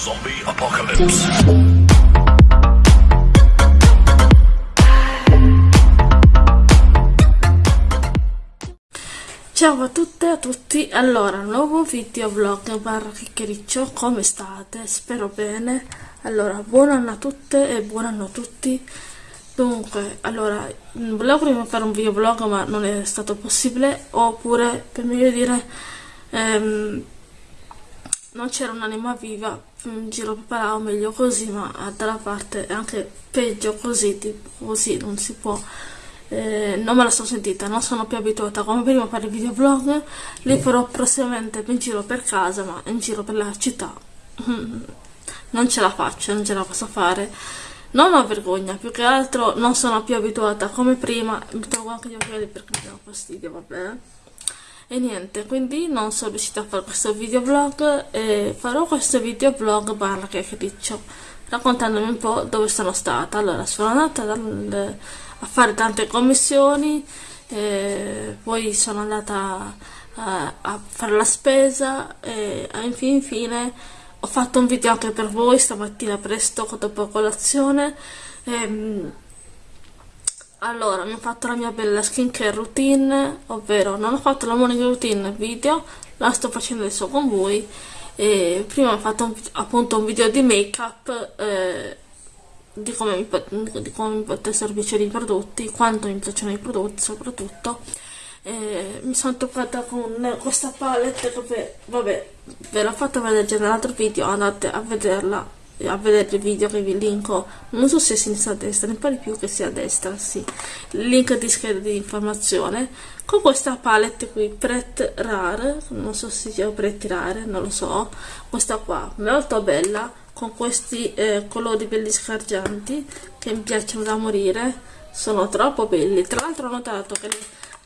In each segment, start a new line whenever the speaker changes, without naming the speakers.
Zombie Apocalypse.
Ciao a tutte e a tutti, allora, nuovo video vlog barra chiacchiericcio, come state? Spero bene. Allora, buon anno a tutte e buon anno a tutti. Dunque, allora, volevo prima fare un video vlog ma non è stato possibile, oppure, per meglio dire, ehm, non c'era un'anima viva in giro preparavo meglio così, ma dalla parte è anche peggio così, tipo così, non si può eh, non me la sono sentita, non sono più abituata come prima a fare videoblog, li farò prossimamente in giro per casa, ma in giro per la città non ce la faccio, non ce la posso fare. Non ho vergogna, più che altro non sono più abituata come prima, mi trovo anche gli occhiali perché mi danno fastidio, vabbè. E niente, quindi non sono riuscita a fare questo videoblog e farò questo videoblog barra chiacchiericcio raccontandomi un po' dove sono stata. Allora, sono andata dal, a fare tante commissioni, eh, poi sono andata a, a fare la spesa e infine, infine ho fatto un video anche per voi stamattina presto dopo colazione. Ehm, allora, mi ho fatto la mia bella skincare routine, ovvero non ho fatto la morning routine video, la sto facendo adesso con voi. E prima ho fatto un, appunto un video di make up eh, di, come mi, di come mi potessero piacere i prodotti, quanto mi piacciono i prodotti soprattutto. Eh, mi sono toccata con questa palette che vabbè ve l'ho fatta vedere già nell'altro video andate a vederla a vedere il video che vi linko non so se a sinistra o a destra mi pare più che sia a destra sì. Link di scheda di informazione con questa palette qui Pret Rare non so se sia Pret Rare non lo so questa qua molto bella con questi eh, colori belli scargianti che mi piacciono da morire sono troppo belli. Tra l'altro ho notato che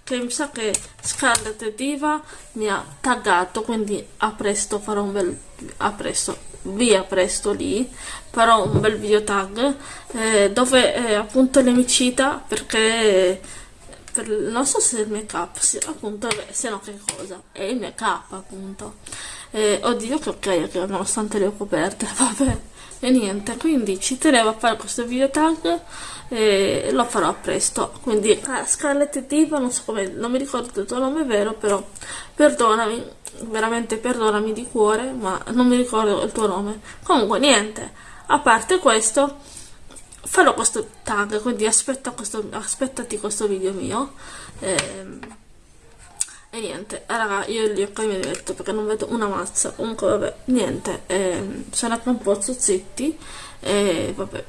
che mi sa che Scarlett Diva mi ha taggato quindi a presto farò un bel a presto via presto lì farò un bel video tag eh, dove eh, appunto le mi cita perché per, non so se il make up sì, appunto se no che cosa è il make up appunto. Eh, oddio che ok nonostante le ho coperte vabbè e niente quindi ci tenevo a fare questo video tag e lo farò presto. Quindi Scarlett Diva non so come non mi ricordo il tuo nome vero però perdonami veramente perdonami di cuore ma non mi ricordo il tuo nome. Comunque niente a parte questo farò questo tag quindi aspetta questo, aspettati questo video mio ehm, e niente raga io occhi mi metto perché non vedo una mazza. Comunque vabbè niente ehm, sono anche un po' zozzetti e vabbè.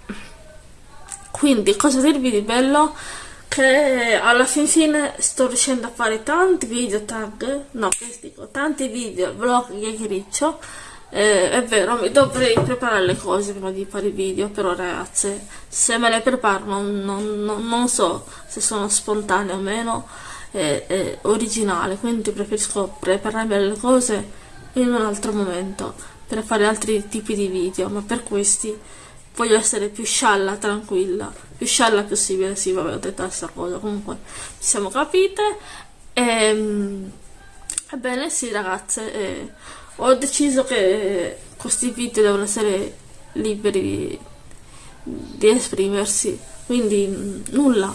Quindi cosa dirvi di bello? Che alla fin fine sto riuscendo a fare tanti video tag no che dico tanti video vlog chiacchiericcio. Eh, è vero mi dovrei preparare le cose prima di fare i video però ragazze se me le preparo non, non, non so se sono spontanee o meno è, è originale quindi preferisco prepararmi le cose in un altro momento per fare altri tipi di video ma per questi voglio essere più scialla, tranquilla, più scialla possibile, sì, vabbè, ho detto questa cosa, comunque ci siamo capite. Ehm, ebbene, sì, ragazze, eh, ho deciso che questi video devono essere liberi di, di esprimersi, quindi nulla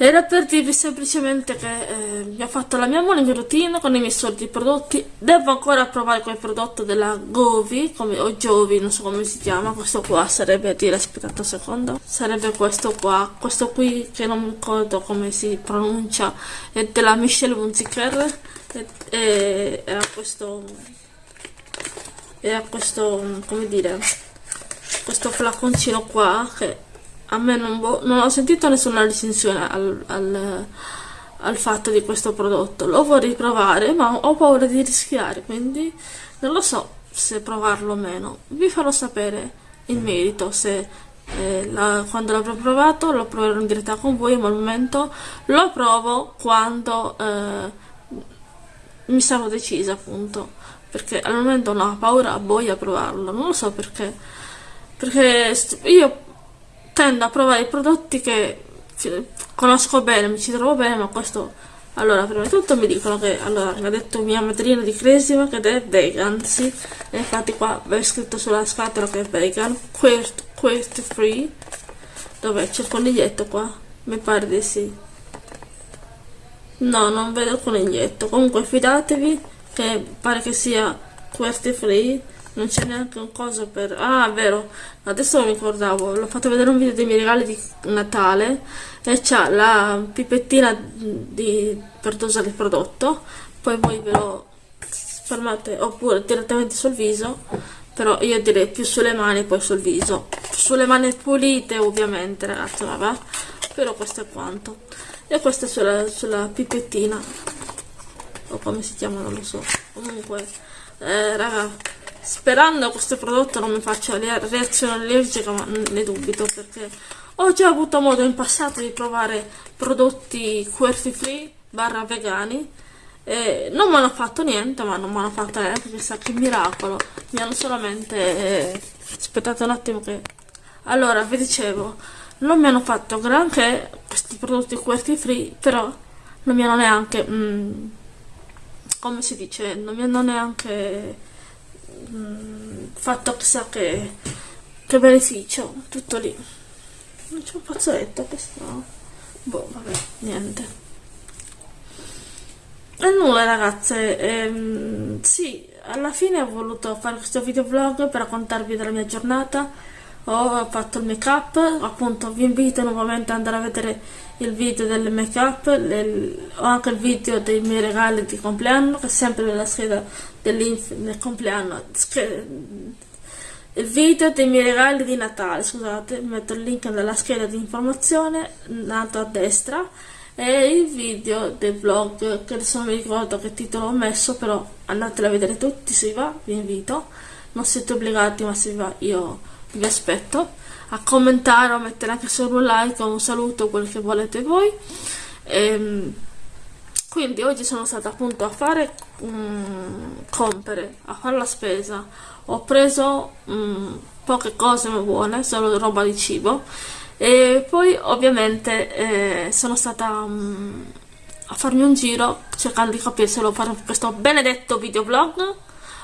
era per dirvi semplicemente che eh, mi ho fatto la mia morning routine con i miei soliti prodotti. Devo ancora provare quel prodotto della Govi, come, o Jovi, non so come si chiama. Questo qua sarebbe, dire, aspettate un secondo, sarebbe questo qua. Questo qui che non mi ricordo come si pronuncia, è della Michelle Hunziker. E, e, e ha questo, e ha questo, come dire, questo flaconcino qua che a me non, non ho sentito nessuna recensione al, al, al, fatto di questo prodotto. Lo vorrei provare ma ho paura di rischiare quindi non lo so se provarlo o meno. Vi farò sapere in merito se eh, la, quando l'avrò provato lo proverò in diretta con voi ma al momento lo provo quando eh, mi sarò decisa appunto. Perché al momento no, ho paura boia a provarlo. Non lo so perché. Perché io tendo a provare i prodotti che conosco bene, mi ci trovo bene, ma questo allora prima di tutto mi dicono che allora mi ha detto mia madrina di Cresima che è vegan sì e infatti qua è scritto sulla scatola che è vegan quest, quest free dov'è c'è il coniglietto qua mi pare di sì. No non vedo il coniglietto comunque fidatevi che pare che sia quest free non c'è neanche un coso per... Ah, vero, adesso non mi ricordavo, l'ho fatto vedere un video dei miei regali di Natale e c'ha la pipettina di... per dosare il prodotto, poi voi ve lo fermate oppure direttamente sul viso, però io direi più sulle mani poi sul viso. Sulle mani pulite ovviamente ragazzi, vabbè, però questo è quanto. E questa è sulla, sulla pipettina, o come si chiama non lo so, comunque, eh, raga sperando questo prodotto non mi faccia reazione allergica ma ne dubito perché ho già avuto modo in passato di provare prodotti cruelty free barra vegani e non mi hanno fatto niente ma non mi hanno fatto neanche chissà che miracolo. Mi hanno solamente eh, aspettate un attimo che allora vi dicevo non mi hanno fatto granché questi prodotti cruelty free però non mi hanno neanche mm, come si dice non mi hanno neanche Mm, fatto chissà che, che beneficio, tutto lì. Non c'è un fazzoletto questo. Boh, vabbè, niente. E nulla ragazze, ehm, sì, alla fine ho voluto fare questo video vlog per raccontarvi della mia giornata ho fatto il make up appunto vi invito nuovamente ad andare a vedere il video del make up ho anche il video dei miei regali di compleanno che è sempre nella scheda del compleanno. Il video dei miei regali di Natale scusate metto il link nella scheda di informazione nato a destra e il video del vlog che adesso non mi ricordo che titolo ho messo però andatelo a vedere tutti se vi va vi invito. Non siete obbligati ma se vi va io vi aspetto. A commentare o a mettere anche solo un like o un saluto quel che volete voi. E, ehm, quindi oggi sono stata appunto a fare um, compere a fare la spesa. Ho preso um, poche cose buone solo roba di cibo. E poi ovviamente eh, sono stata um, a farmi un giro cercando di capire se volevo fare questo benedetto videoblog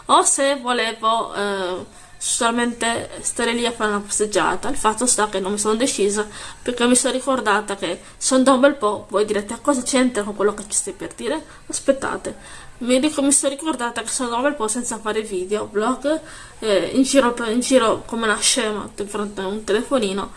o se volevo eh, solamente stare lì a fare una passeggiata. Il fatto sta che non mi sono decisa perché mi sono ricordata che sono da un bel po', voi direte a cosa c'entra con quello che ci stai per dire? Aspettate, mi, dico, mi sono ricordata che sono da un bel po' senza fare video, vlog, eh, in, giro, in giro come una scema di fronte a un telefonino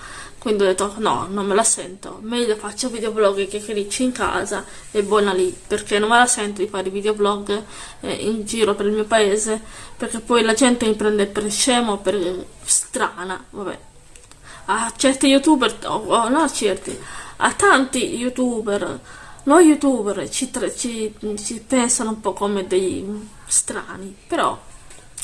quindi ho detto no, non me la sento, meglio faccio videoblog che cricci in casa e buona lì, perché non me la sento di fare videoblog eh, in giro per il mio paese, perché poi la gente mi prende per scemo, per strana, vabbè. A certi youtuber, oh, oh, no a certi, a tanti youtuber, noi youtuber ci, ci, ci pensano un po' come dei strani, però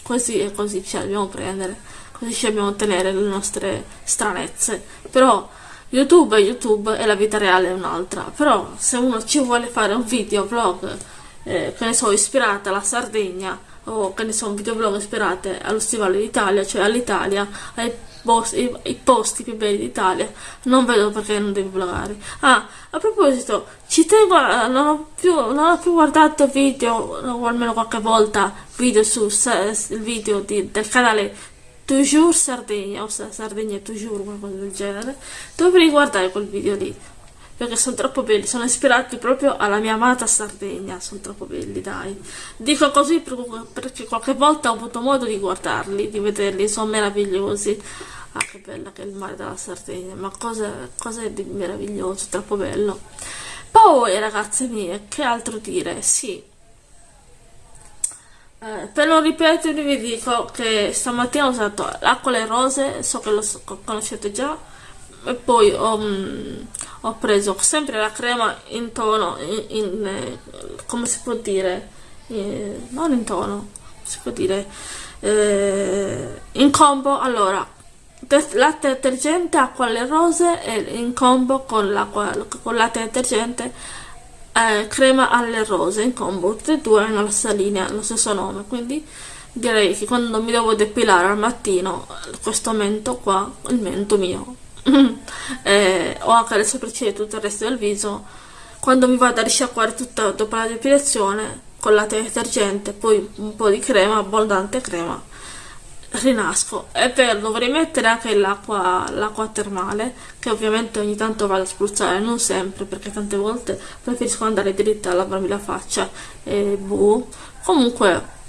così e così ci dobbiamo prendere così ci dobbiamo ottenere le nostre stranezze. Però YouTube è YouTube e la vita reale è un'altra. Però se uno ci vuole fare un video vlog, eh, che ne so, ispirata alla Sardegna, o che ne so, un videoblog ispirato allo stivale d'Italia, cioè all'Italia, ai posti, i posti più belli d'Italia, non vedo perché non devi vloggare. Ah, a proposito, ci tengo, non ho più, non ho più guardato video, o almeno qualche volta, video su il video di, del canale Toujours Sardegna o Sardegna Toujours qualcosa del genere. Dovrei guardare quel video lì perché sono troppo belli. Sono ispirati proprio alla mia amata Sardegna sono troppo belli dai. Dico così perché qualche volta ho avuto modo di guardarli di vederli sono meravigliosi. Ah che bella che è il mare della Sardegna ma cosa, cosa è di meraviglioso troppo bello. Poi ragazze mie che altro dire? Sì eh, per non ripetervi vi dico che stamattina ho usato l'acqua alle rose, so che lo conoscete già, e poi ho, um, ho, preso sempre la crema in tono, in, in, eh, come si può dire, eh, non in tono, si può dire, eh, in combo, allora, latte detergente, acqua alle rose e in combo con, con latte detergente eh, crema alle rose in combo tutte e due hanno la stessa linea lo stesso nome quindi direi che quando mi devo depilare al mattino questo mento qua il mento mio eh, ho anche le sopracciglia e tutto il resto del viso quando mi vado a risciacquare tutta dopo la depilazione con latte detergente poi un po' di crema abbondante crema rinasco e per dovrei mettere anche l'acqua l'acqua termale che ovviamente ogni tanto vado a spruzzare non sempre perché tante volte preferisco andare dritta a lavarmi la faccia e boh comunque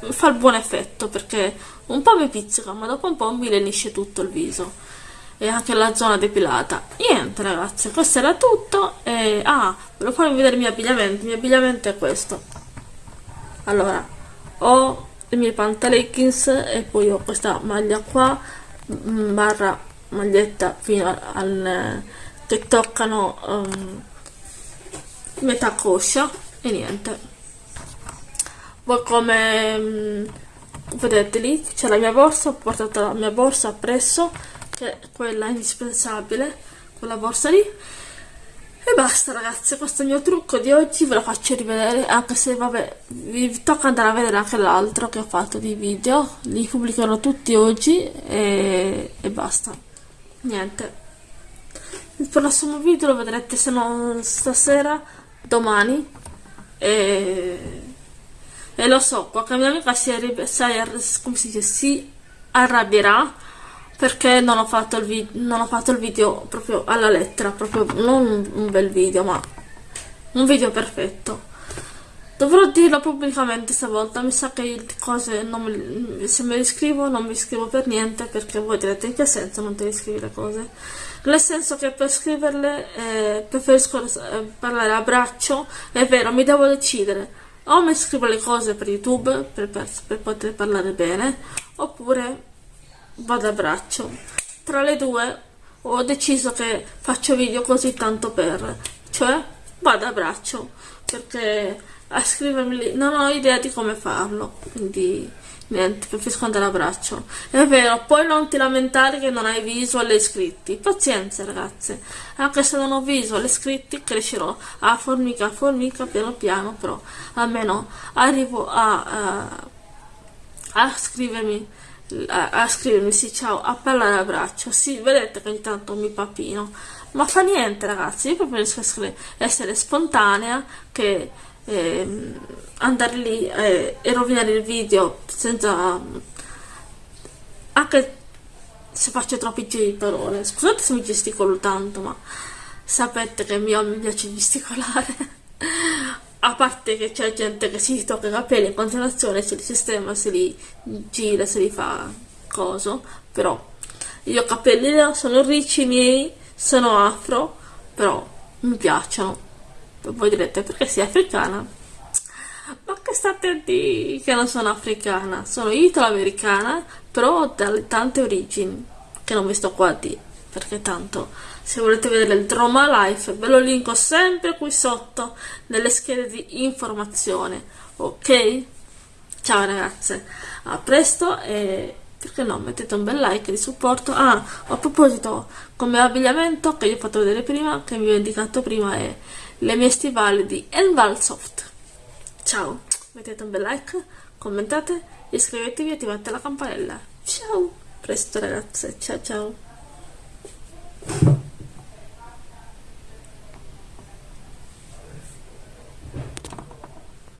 fa il buon effetto perché un po' mi pizzica ma dopo un po' mi lenisce tutto il viso e anche la zona depilata. Niente ragazzi questo era tutto e ah volevo farvi vedere il mio abbigliamento il mio abbigliamento è questo. Allora ho i miei pantaleggings e poi ho questa maglia qua mm, barra maglietta fino al che toccano um, metà coscia e niente. Poi come um, vedete lì c'è la mia borsa ho portato la mia borsa appresso che è quella indispensabile quella borsa lì e basta ragazzi questo è il mio trucco di oggi ve lo faccio rivedere anche se vabbè vi tocca andare a vedere anche l'altro che ho fatto di video li pubblicherò tutti oggi e, e basta. Niente. Il prossimo video lo vedrete se non stasera domani. E, e lo so qualche mia amica si, si, si arrabbierà perché non ho fatto il, non ho fatto il video proprio alla lettera, proprio non un, bel video, ma un video perfetto. Dovrò dirlo pubblicamente stavolta, mi sa che le cose mi, se me le scrivo non mi scrivo per niente perché voi direte in che senso non te le scrivi le cose? Nel senso che per scriverle eh, preferisco eh, parlare a braccio, è vero, mi devo decidere, o mi scrivo le cose per YouTube per, per, per poter parlare bene, oppure vado a braccio. Tra le due ho deciso che faccio video così tanto per cioè vado a braccio perché a scrivermi non ho idea di come farlo quindi niente preferisco andare a braccio. È vero poi non ti lamentare che non hai visual e iscritti pazienza ragazze. Anche se non ho visual e iscritti crescerò. A formica a formica piano piano però almeno arrivo a, a, a scrivermi a, a scrivermi sì ciao a parlare a braccio. Sì vedete che ogni tanto mi papino. Ma fa niente ragazzi io preferisco essere, essere spontanea che eh, andare lì eh, e rovinare il video senza anche se faccio troppi giri di parole. Scusate se mi gesticolo tanto ma sapete che mio mi piace gesticolare a parte che c'è gente che si tocca i capelli in continuazione, se li sistema, se li gira, se li fa coso, però io capelli sono ricci miei, sono afro, però mi piacciono. Voi direte perché sei africana? Ma che state a dire che non sono africana? Sono italo-americana, però ho tante origini, che non vi sto qua a dire perché tanto se volete vedere il Drama Life ve lo linko sempre qui sotto nelle schede di informazione ok? ciao ragazze. A presto e perché no mettete un bel like di supporto. Ah a proposito come abbigliamento che vi ho fatto vedere prima che vi ho indicato prima è le mie stivali di Envalsoft. Ciao. Mettete un bel like commentate iscrivetevi e attivate la campanella. Ciao. Presto ragazze. Ciao ciao